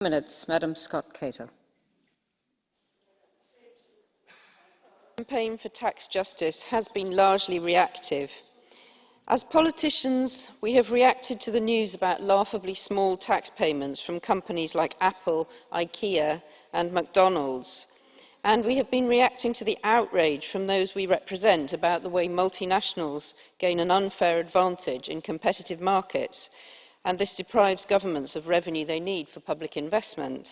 Minutes, Madam Scott Cato. campaign for tax justice has been largely reactive. As politicians, we have reacted to the news about laughably small tax payments from companies like Apple, IKEA and McDonald's. And we have been reacting to the outrage from those we represent about the way multinationals gain an unfair advantage in competitive markets, and this deprives governments of revenue they need for public investment.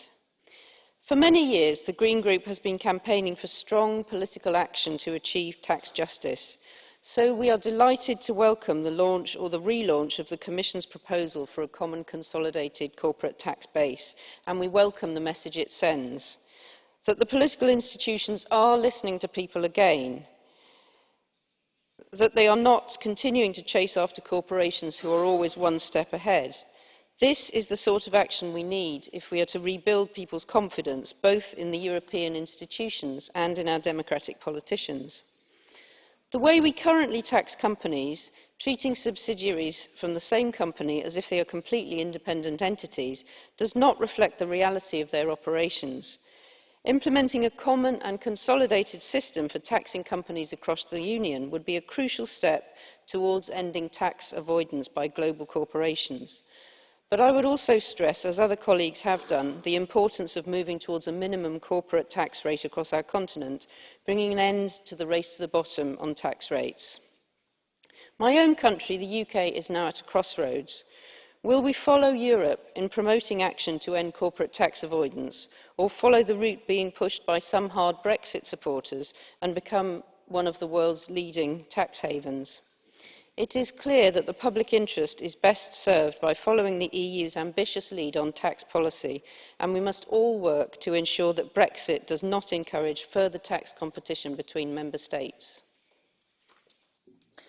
For many years, the Green Group has been campaigning for strong political action to achieve tax justice. So we are delighted to welcome the launch or the relaunch of the Commission's proposal for a common consolidated corporate tax base, and we welcome the message it sends that the political institutions are listening to people again, that they are not continuing to chase after corporations who are always one step ahead, this is the sort of action we need if we are to rebuild people's confidence, both in the European institutions and in our democratic politicians. The way we currently tax companies, treating subsidiaries from the same company as if they are completely independent entities, does not reflect the reality of their operations. Implementing a common and consolidated system for taxing companies across the Union would be a crucial step towards ending tax avoidance by global corporations. But I would also stress, as other colleagues have done, the importance of moving towards a minimum corporate tax rate across our continent, bringing an end to the race to the bottom on tax rates. My own country, the UK, is now at a crossroads. Will we follow Europe in promoting action to end corporate tax avoidance, or follow the route being pushed by some hard Brexit supporters and become one of the world's leading tax havens? It is clear that the public interest is best served by following the EU's ambitious lead on tax policy, and we must all work to ensure that Brexit does not encourage further tax competition between member states.